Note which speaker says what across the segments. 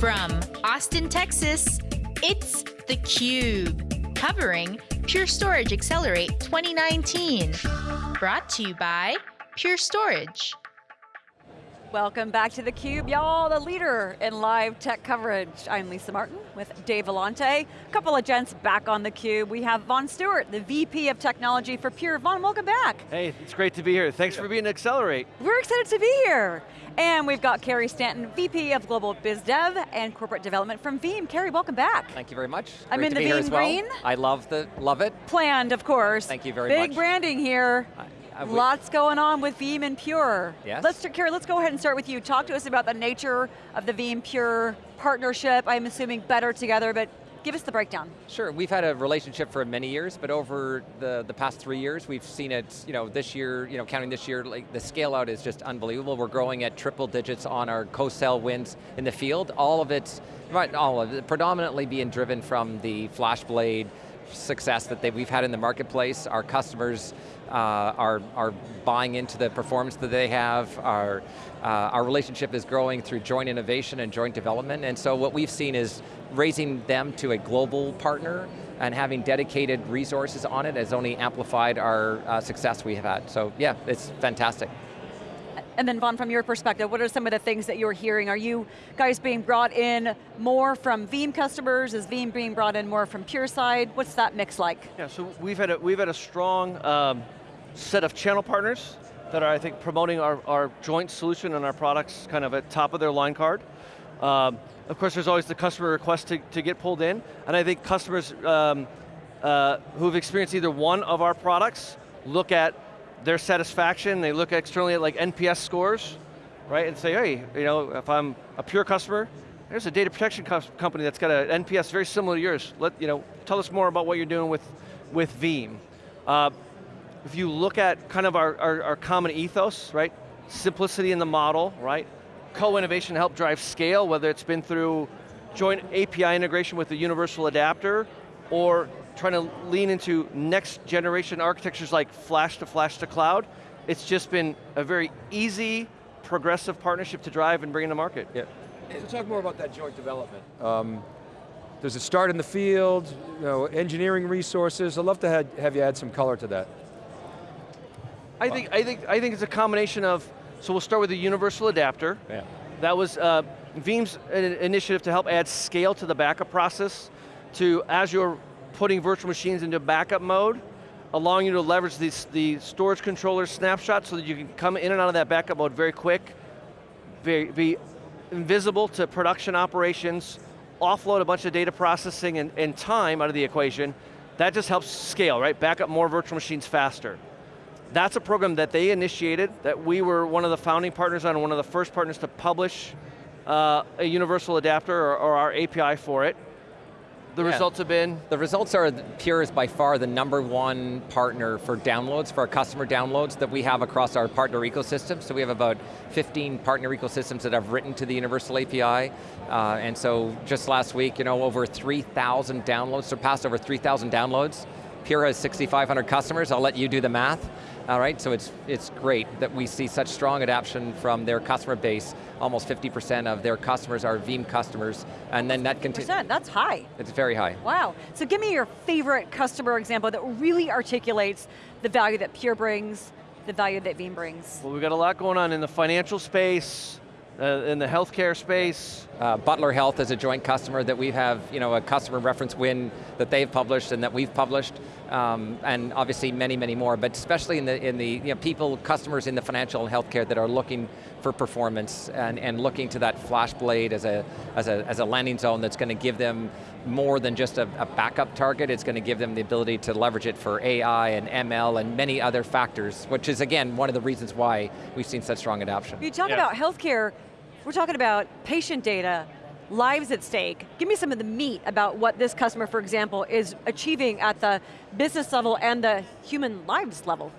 Speaker 1: From Austin, Texas, it's theCUBE, covering Pure Storage Accelerate 2019. Brought to you by Pure Storage.
Speaker 2: Welcome back to theCUBE, y'all, the leader in live tech coverage. I'm Lisa Martin with Dave Vellante. A couple of gents back on theCUBE. We have Vaughn Stewart, the VP of Technology for Pure. Vaughn, welcome back.
Speaker 3: Hey, it's great to be here. Thanks for being at Accelerate.
Speaker 2: We're excited to be here. And we've got Carey Stanton, VP of Global Biz Dev and Corporate Development from Veeam. Carey, welcome back.
Speaker 4: Thank you very much.
Speaker 2: I'm
Speaker 4: Great
Speaker 2: in the
Speaker 4: Veeam
Speaker 2: well. green.
Speaker 4: I love the love it.
Speaker 2: Planned, of course.
Speaker 4: Thank you very
Speaker 2: Big
Speaker 4: much.
Speaker 2: Big branding here. I Lots going on with Veeam and Pure.
Speaker 4: Yes.
Speaker 2: Let's, Carey, let's go ahead and start with you. Talk to us about the nature of the Veeam Pure partnership. I'm assuming better together, but give us the breakdown.
Speaker 4: Sure, we've had a relationship for many years, but over the, the past three years, we've seen it, you know, this year, you know, counting this year, like the scale out is just unbelievable. We're growing at triple digits on our co-sell wins in the field. All of it, right, all of it, predominantly being driven from the FlashBlade success that they, we've had in the marketplace. Our customers uh, are, are buying into the performance that they have. Our, uh, our relationship is growing through joint innovation and joint development, and so what we've seen is raising them to a global partner and having dedicated resources on it has only amplified our uh, success we have had. So yeah, it's fantastic.
Speaker 2: And then Vaughn, from your perspective, what are some of the things that you're hearing? Are you guys being brought in more from Veeam customers? Is Veeam being brought in more from Pure side? What's that mix like?
Speaker 3: Yeah, so we've had a, we've had a strong um, set of channel partners that are, I think, promoting our, our joint solution and our products kind of at top of their line card. Um, of course, there's always the customer request to, to get pulled in, and I think customers um, uh, who've experienced either one of our products look at their satisfaction, they look externally at like NPS scores, right, and say, hey, you know, if I'm a pure customer, there's a data protection co company that's got an NPS very similar to yours. Let, you know, tell us more about what you're doing with, with Veeam. Uh, if you look at kind of our, our, our common ethos, right, simplicity in the model, right, co-innovation to help drive scale, whether it's been through joint API integration with the universal adapter, or trying to lean into next generation architectures like flash to flash to cloud, it's just been a very easy, progressive partnership to drive and bring into market.
Speaker 5: Yeah. So talk more about that joint development. Um, does it start in the field, you know, engineering resources? I'd love to have, have you add some color to that.
Speaker 3: I think, I, think, I think it's a combination of, so we'll start with the universal adapter.
Speaker 5: Yeah.
Speaker 3: That was uh, Veeam's initiative to help add scale to the backup process to as you're putting virtual machines into backup mode, allowing you to leverage the storage controller snapshot so that you can come in and out of that backup mode very quick, very, be invisible to production operations, offload a bunch of data processing and, and time out of the equation, that just helps scale, right? Back up more virtual machines faster. That's a program that they initiated, that we were one of the founding partners on, one of the first partners to publish uh, a universal adapter or, or our API for it. The yeah. results have been?
Speaker 4: The results are Pure is by far the number one partner for downloads, for our customer downloads that we have across our partner ecosystem. So we have about 15 partner ecosystems that have written to the Universal API. Uh, and so just last week, you know, over 3,000 downloads, surpassed over 3,000 downloads. Pure has 6,500 customers, I'll let you do the math. All right, so it's, it's great that we see such strong adoption from their customer base. Almost 50% of their customers are Veeam customers, and then that continues.
Speaker 2: That's high.
Speaker 4: It's very high.
Speaker 2: Wow, so give me your favorite customer example that really articulates the value that Pure brings, the value that Veeam brings.
Speaker 3: Well, we've got a lot going on in the financial space, uh, in the healthcare space.
Speaker 4: Uh, Butler Health is a joint customer that we have, you know, a customer reference win that they've published and that we've published, um, and obviously many, many more, but especially in the, in the you know, people, customers in the financial and healthcare that are looking for performance and, and looking to that FlashBlade as a, as a, as a landing zone that's going to give them more than just a, a backup target, it's going to give them the ability to leverage it for AI and ML and many other factors, which is again, one of the reasons why we've seen such strong adoption.
Speaker 2: You talk yeah. about healthcare, we're talking about patient data, lives at stake. Give me some of the meat about what this customer, for example, is achieving at the business level and the human lives level.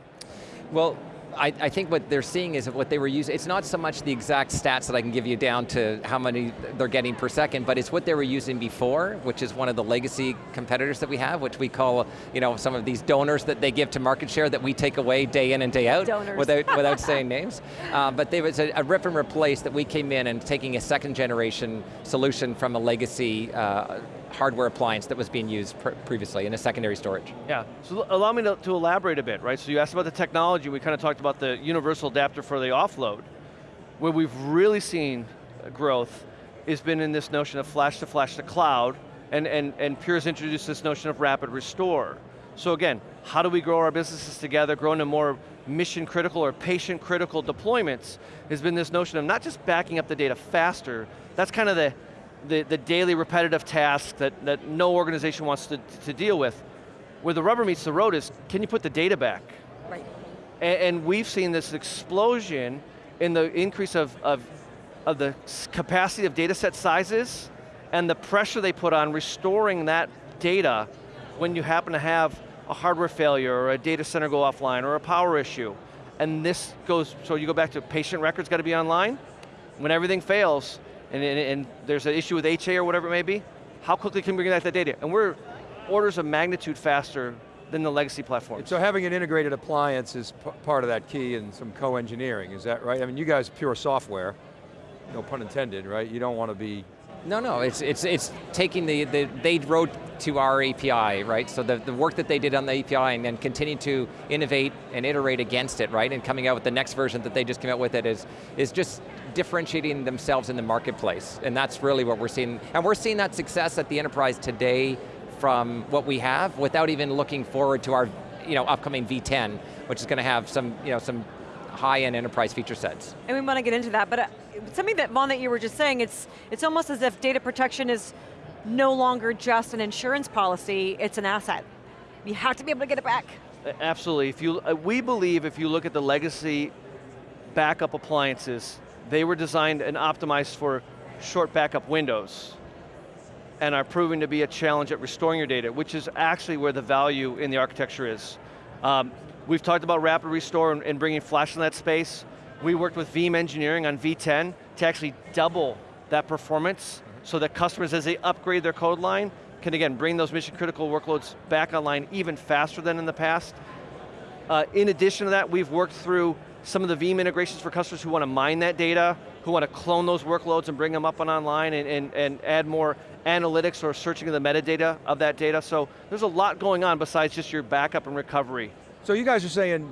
Speaker 4: Well, I, I, think what they're seeing is what they were using, it's not so much the exact stats that I can give you down to how many they're getting per second, but it's what they were using before, which is one of the legacy competitors that we have, which we call you know, some of these donors that they give to market share that we take away day in and day out
Speaker 2: donors.
Speaker 4: without, without saying names. Uh, but there was a, a, rip and replace that we came in and taking a second generation solution from a legacy uh, hardware appliance that was being used pr previously in a secondary storage.
Speaker 3: Yeah, so allow me to, to, elaborate a bit, right? So you asked about the technology, we kind of talked about the universal adapter for the offload. Where we've really seen growth has been in this notion of flash to flash to cloud, and, and, and Pure's introduced this notion of rapid restore. So again, how do we grow our businesses together, grow into more mission critical or patient critical deployments, has been this notion of not just backing up the data faster, that's kind of the, the, the daily repetitive task that, that no organization wants to, to deal with. Where the rubber meets the road is, can you put the data back?
Speaker 2: Right.
Speaker 3: And, and we've seen this explosion in the increase of, of, of the capacity of data set sizes and the pressure they put on restoring that data when you happen to have a hardware failure or a data center go offline or a power issue. And this goes, so you go back to patient records got to be online. When everything fails, and, and, and, there's an issue with HA or whatever it may be, how quickly can we get that data? And we're orders of magnitude faster than the legacy platform.
Speaker 5: So having an integrated appliance is part of that key and some co-engineering, is that right? I mean, you guys pure software, no pun intended, right? You don't want to be
Speaker 4: no, no, it's, it's, it's taking the, the, they wrote to our API, right? So the, the work that they did on the API and then continue to innovate and iterate against it, right? And coming out with the next version that they just came out with it is, is just differentiating themselves in the marketplace. And that's really what we're seeing. And we're seeing that success at the enterprise today from what we have without even looking forward to our you know, upcoming V10, which is going to have some, you know, some high-end enterprise feature sets.
Speaker 2: And we want to get into that, but uh, something that, Vaughn, that you were just saying, it's, it's almost as if data protection is no longer just an insurance policy, it's an asset. You have to be able to get it back.
Speaker 3: Absolutely, if you, uh, we believe if you look at the legacy backup appliances, they were designed and optimized for short backup windows and are proving to be a challenge at restoring your data, which is actually where the value in the architecture is. Um, we've talked about rapid restore and, and bringing flash in that space. We worked with Veeam Engineering on V10 to actually double that performance so that customers, as they upgrade their code line, can again bring those mission critical workloads back online even faster than in the past. Uh, in addition to that, we've worked through some of the Veeam integrations for customers who want to mine that data, who want to clone those workloads and bring them up and online and, and, and add more analytics or searching of the metadata of that data. So there's a lot going on besides just your backup and recovery.
Speaker 5: So you guys are saying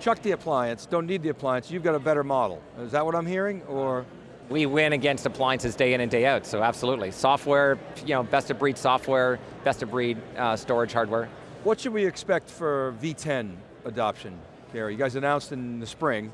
Speaker 5: chuck the appliance, don't need the appliance, you've got a better model. Is that what I'm hearing, or?
Speaker 4: We win against appliances day in and day out, so absolutely. Software, you know, best of breed software, best of breed uh, storage hardware.
Speaker 5: What should we expect for V10 adoption, Gary? You guys announced in the spring,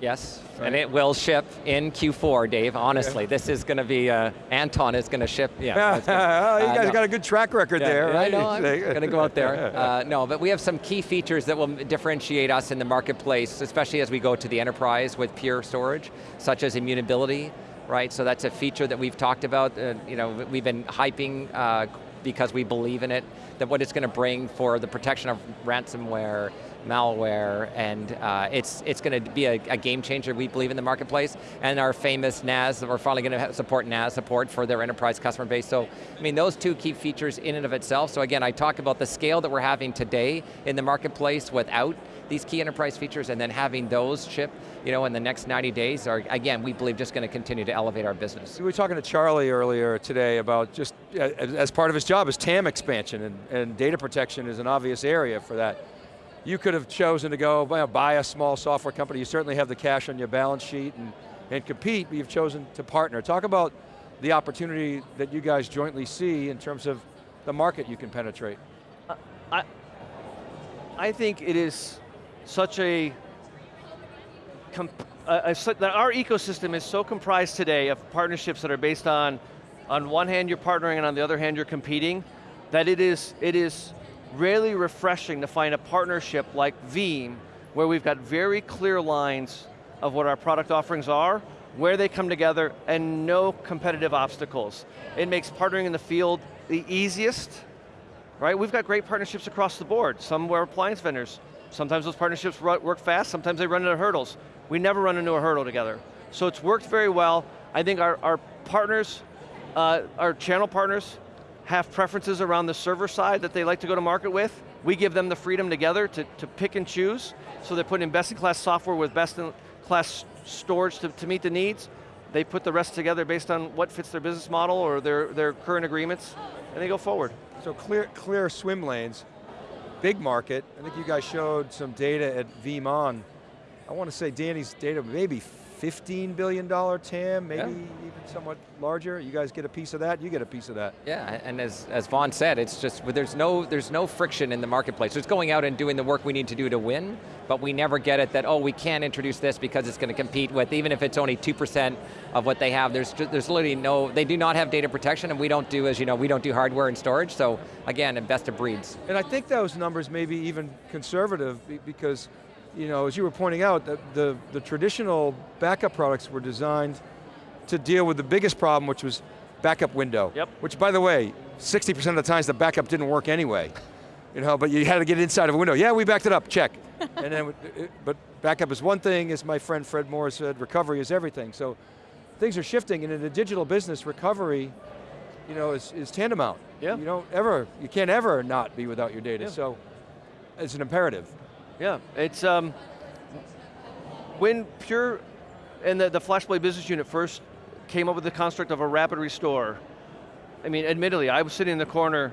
Speaker 4: Yes, right. and it will ship in Q4, Dave, honestly. Okay. This is going to be, uh, Anton is going to ship, yeah.
Speaker 5: gonna, you uh, guys no. got a good track record
Speaker 4: yeah,
Speaker 5: there, right?
Speaker 4: I know, I'm going to go out there. Uh, no, but we have some key features that will differentiate us in the marketplace, especially as we go to the enterprise with Pure Storage, such as immutability, right? So that's a feature that we've talked about, uh, you know, we've been hyping uh, because we believe in it, that what it's going to bring for the protection of ransomware, malware, and uh, it's, it's going to be a, a, game changer, we believe, in the marketplace, and our famous NAS, we're finally going to support NAS support for their enterprise customer base. So, I mean, those two key features in and of itself, so again, I talk about the scale that we're having today in the marketplace without these key enterprise features and then having those ship you know, in the next 90 days are, again, we believe just going to continue to elevate our business.
Speaker 5: We were talking to Charlie earlier today about just, as part of his job, is TAM expansion, and, and data protection is an obvious area for that. You could have chosen to go buy a small software company, you certainly have the cash on your balance sheet and, and compete, but you've chosen to partner. Talk about the opportunity that you guys jointly see in terms of the market you can penetrate. Uh,
Speaker 3: I, I think it is such a, a, our ecosystem is so comprised today of partnerships that are based on, on one hand you're partnering and on the other hand you're competing, that it is, it is really refreshing to find a partnership like Veeam, where we've got very clear lines of what our product offerings are, where they come together, and no competitive obstacles. It makes partnering in the field the easiest, right? We've got great partnerships across the board. Some were appliance vendors, Sometimes those partnerships work fast, sometimes they run into hurdles. We never run into a hurdle together. So it's worked very well. I think our, our partners, uh, our channel partners, have preferences around the server side that they like to go to market with. We give them the freedom together to, to pick and choose, so they're putting best-in-class software with best-in-class storage to, to meet the needs. They put the rest together based on what fits their business model or their, their current agreements, and they go forward.
Speaker 5: So clear, clear swim lanes, big market. I think you guys showed some data at VeeamON. I want to say Danny's data maybe $15 billion TAM, maybe yeah. even somewhat larger. You guys get a piece of that, you get a piece of that.
Speaker 4: Yeah, and as, as Vaughn said, it's just, there's no, there's no friction in the marketplace. So it's going out and doing the work we need to do to win, but we never get it that, oh, we can't introduce this because it's going to compete with, even if it's only 2% of what they have, there's, there's literally no, they do not have data protection and we don't do, as you know, we don't do hardware and storage, so again, best of breeds.
Speaker 5: And I think those numbers may be even conservative because you know, as you were pointing out, the, the, the, traditional backup products were designed to deal with the biggest problem, which was backup window.
Speaker 3: Yep.
Speaker 5: Which, by the way, 60% of the times the backup didn't work anyway. You know, but you had to get inside of a window. Yeah, we backed it up, check. and then, but backup is one thing, as my friend Fred Moore said, recovery is everything. So things are shifting, and in a digital business, recovery you know, is, is tantamount.
Speaker 3: Yeah.
Speaker 5: You don't ever, you can't ever not be without your data.
Speaker 3: Yeah.
Speaker 5: So it's an imperative.
Speaker 3: Yeah, it's, um, when Pure and the, the FlashBlade business unit first came up with the construct of a rapid restore, I mean, admittedly, I was sitting in the corner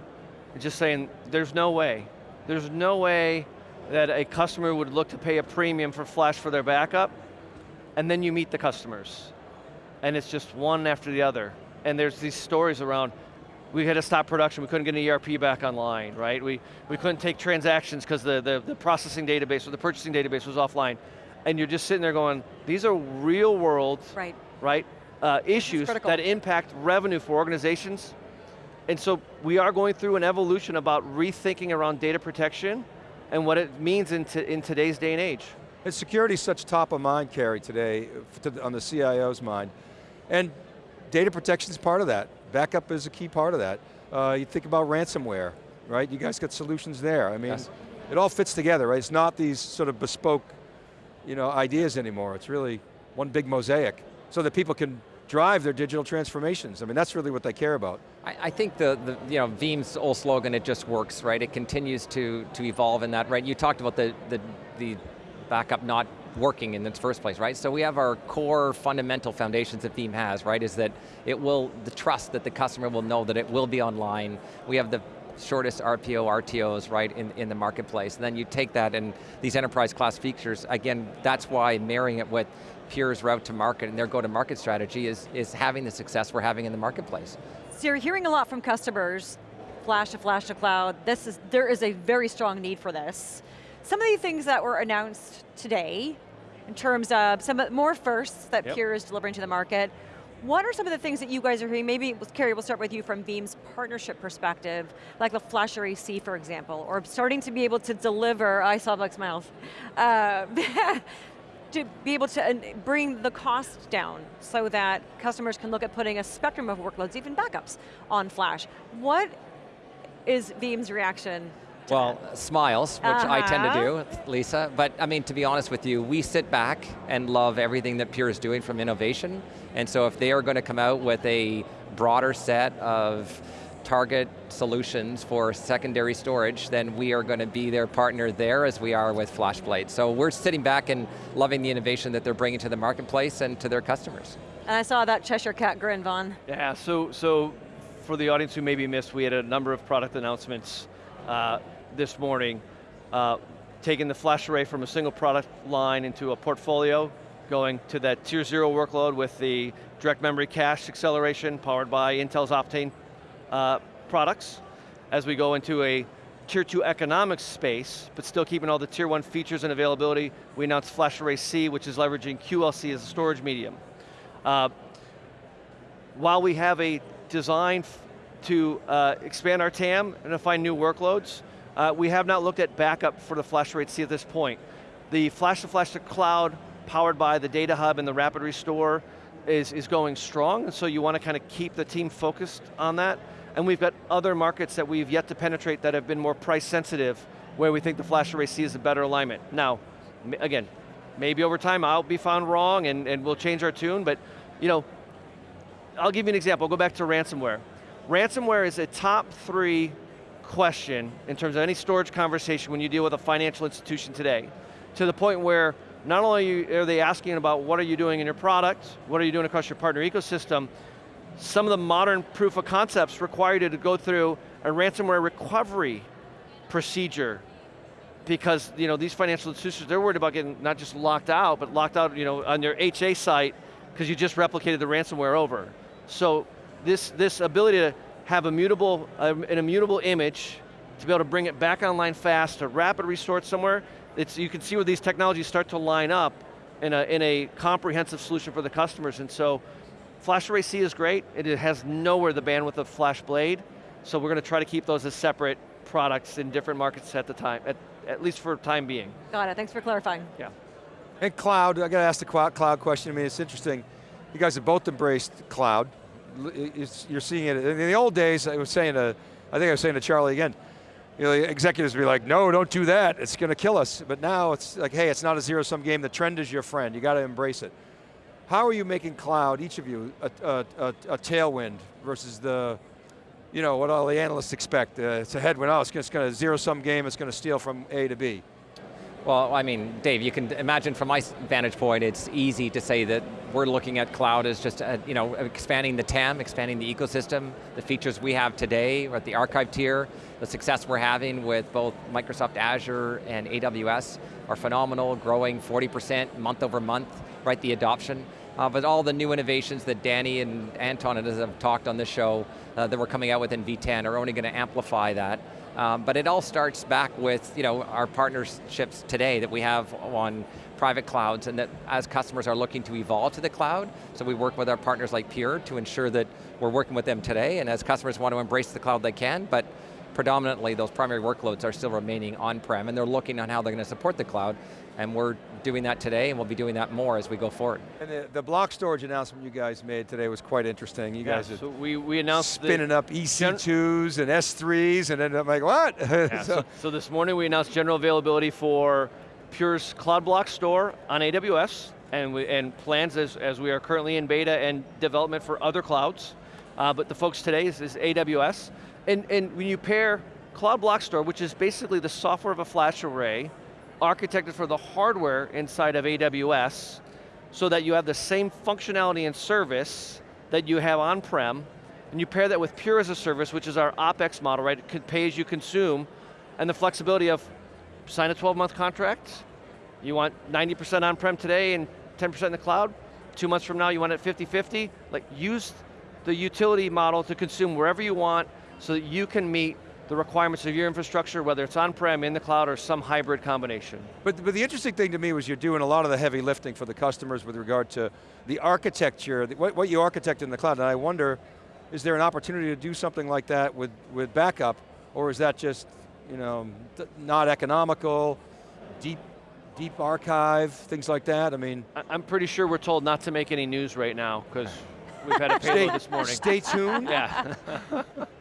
Speaker 3: just saying, there's no way. There's no way that a customer would look to pay a premium for Flash for their backup, and then you meet the customers. And it's just one after the other. And there's these stories around, we had to stop production, we couldn't get an ERP back online, right? We, we couldn't take transactions because the, the, the processing database or the purchasing database was offline. And you're just sitting there going, these are real world,
Speaker 2: right,
Speaker 3: right uh, issues that impact revenue for organizations. And so we are going through an evolution about rethinking around data protection and what it means in, in today's day and age.
Speaker 5: And security is such top of mind, Carey, today, on the CIO's mind. And data protection is part of that. Backup is a key part of that. Uh, you think about ransomware, right? You guys got solutions there. I mean, yes. it all fits together, right? It's not these sort of bespoke you know, ideas anymore. It's really one big mosaic so that people can drive their digital transformations. I mean, that's really what they care about.
Speaker 4: I, I think the, the, you know, Veeam's old slogan, it just works, right? It continues to, to evolve in that, right? You talked about the, the, the backup not working in its first place, right? So we have our core fundamental foundations that Veeam has, right? Is that it will, the trust that the customer will know that it will be online. We have the shortest RPO, RTOs, right, in, in the marketplace. And then you take that and these enterprise class features, again, that's why marrying it with Pure's route to market and their go-to-market strategy is, is having the success we're having in the marketplace.
Speaker 2: So you're hearing a lot from customers, flash to flash to cloud, this is, there is a very strong need for this. Some of the things that were announced today, in terms of some more firsts that yep. Pure is delivering to the market, what are some of the things that you guys are hearing? Maybe, Carey, we'll start with you from Veeam's partnership perspective, like the FlashArray//C, for example, or starting to be able to deliver, I saw Buck's mouth, uh, to be able to bring the cost down so that customers can look at putting a spectrum of workloads, even backups, on Flash. What is Veeam's reaction
Speaker 4: well, smiles, which uh -huh. I tend to do, uh-huh. Lisa. But I mean, to be honest with you, we sit back and love everything that Pure is doing from innovation. And so if they are going to come out with a broader set of target solutions for secondary storage, then we are going to be their partner there as we are with FlashBlade. So we're sitting back and loving the innovation that they're bringing to the marketplace and to their customers.
Speaker 2: And I saw that Cheshire Cat grin, Vaughn.
Speaker 3: Yeah, so, so for the audience who maybe missed, we had a number of product announcements uh, this morning, uh, taking the FlashArray from a single product line into a portfolio, going to that tier zero workload with the direct memory cache acceleration powered by Intel's Optane uh, products. As we go into a tier two economics space, but still keeping all the tier one features and availability, we announced FlashArray//C, which is leveraging QLC as a storage medium. Uh, while we have a design to uh, expand our TAM and to find new workloads, uh, we have not looked at backup for the FlashArray//C at this point. The flash to flash to cloud powered by the data hub and the rapid restore is, is going strong, so you want to kind of keep the team focused on that. And we've got other markets that we've yet to penetrate that have been more price sensitive where we think the flash FlashArray//C is a better alignment. Now, again, maybe over time I'll be found wrong and, and we'll change our tune, but you know, I'll give you an example, I'll go back to ransomware. Ransomware is a top three question in terms of any storage conversation when you deal with a financial institution today, to the point where not only are they asking about what are you doing in your product, what are you doing across your partner ecosystem, some of the modern proof of concepts require you to go through a ransomware recovery procedure because you know, these financial institutions, they're worried about getting not just locked out, but locked out you know, on their HA site because you just replicated the ransomware over. So this, this ability to have immutable, uh, an immutable image, to be able to bring it back online fast, to rapid restore it somewhere, it's, you can see where these technologies start to line up in a, in a comprehensive solution for the customers. And so, FlashArray//C is great. It has nowhere the bandwidth of FlashBlade, so we're going to try to keep those as separate products in different markets at the time, at, at least for time being.
Speaker 2: Got it, thanks for clarifying.
Speaker 3: Yeah.
Speaker 5: And cloud, I got to ask the cloud question. I mean, it's interesting. You guys have both embraced cloud. It's, you're seeing it, in the old days, I was saying to, I think I was saying to Charlie again, you know, executives would be like, no, don't do that, it's going to kill us. But now it's like, hey, it's not a zero-sum game, the trend is your friend, you got to embrace it. How are you making cloud, each of you, a, a, a, a tailwind versus the, you know, what all the analysts expect? Uh, it's a headwind, oh, it's going to zero-sum game, it's going to steal from A to B.
Speaker 4: Well, I mean, Dave, you can imagine from my vantage point, it's easy to say that we're looking at cloud as just, you know, expanding the TAM, expanding the ecosystem, the features we have today at the archive tier, the success we're having with both Microsoft Azure and AWS are phenomenal, growing 40% month over month, right, the adoption. Uh, but all the new innovations that Danny and Anton have talked on this show uh, that we're coming out with in V10 are only going to amplify that. Um, but it all starts back with you know, our partnerships today that we have on private clouds and that as customers are looking to evolve to the cloud, so we work with our partners like Pure to ensure that we're working with them today. And as customers want to embrace the cloud they can, but predominantly those primary workloads are still remaining on-prem and they're looking on how they're going to support the cloud and we're doing that today and we'll be doing that more as we go forward.
Speaker 5: And the, the block storage announcement you guys made today was quite interesting. You
Speaker 3: yeah,
Speaker 5: guys
Speaker 3: so we, we announced
Speaker 5: spinning up EC2s and S3s and then I'm like, what?
Speaker 3: Yeah, so, so this morning we announced general availability for Pure's Cloud Block Store on AWS and, we, and plans as, as we are currently in beta and development for other clouds. Uh, but the folks today is, is AWS. And, and when you pair Cloud Block Store, which is basically the software of a flash array, architected for the hardware inside of AWS, so that you have the same functionality and service that you have on-prem, and you pair that with Pure as a service, which is our OpEx model, right? It pay as you consume, and the flexibility of sign a 12 month contract, you want 90% on-prem today and 10% in the cloud, two months from now you want it 50-50, like use the utility model to consume wherever you want, so that you can meet the requirements of your infrastructure, whether it's on-prem, in the cloud, or some hybrid combination.
Speaker 5: But, but the interesting thing to me was you're doing a lot of the heavy lifting for the customers with regard to the architecture, what, what you architect in the cloud, and I wonder, is there an opportunity to do something like that with, with backup, or is that just, you know, not economical, deep deep archive, things like that, I mean.
Speaker 3: I'm pretty sure we're told not to make any news right now, because we've had a payload this morning.
Speaker 5: Stay tuned.
Speaker 3: Yeah.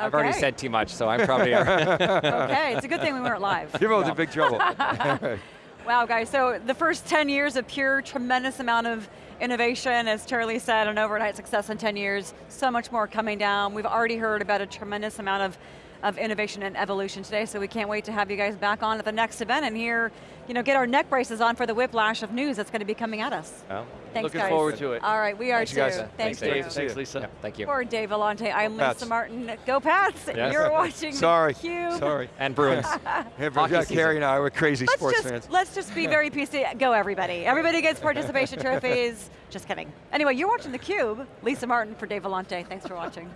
Speaker 4: I've already said too much, so I'm probably
Speaker 2: Okay, it's a good thing we weren't live.
Speaker 5: You're both no. in big trouble.
Speaker 2: wow, guys, so the first 10 years of pure, tremendous amount of innovation, as Charlie said, an overnight success in 10 years, so much more coming down. We've already heard about a tremendous amount of of innovation and evolution today, so we can't wait to have you guys back on at the next event and here, you know, get our neck braces on for the whiplash of news that's going to be coming at us.
Speaker 3: Well,
Speaker 2: Thanks
Speaker 3: looking
Speaker 2: guys.
Speaker 3: forward to it.
Speaker 2: All right, we are
Speaker 5: Thanks
Speaker 2: too.
Speaker 5: Guys.
Speaker 2: Thank
Speaker 3: Thanks,
Speaker 2: you.
Speaker 3: Dave. Thanks, Lisa.
Speaker 4: Yeah, thank you.
Speaker 2: For Dave Vellante, I'm
Speaker 5: Pats.
Speaker 2: Lisa Martin. Go Pats!
Speaker 4: Yes.
Speaker 2: You're watching
Speaker 5: Sorry.
Speaker 2: theCUBE.
Speaker 5: Sorry.
Speaker 4: And Bruins.
Speaker 5: yeah, Carey and I, we're crazy
Speaker 2: Let's
Speaker 5: sports
Speaker 2: just,
Speaker 5: fans.
Speaker 2: Let's just be very PC. Go everybody. Everybody gets participation trophies. Just kidding. Anyway, you're watching theCUBE. Lisa Martin for Dave Vellante. Thanks for watching.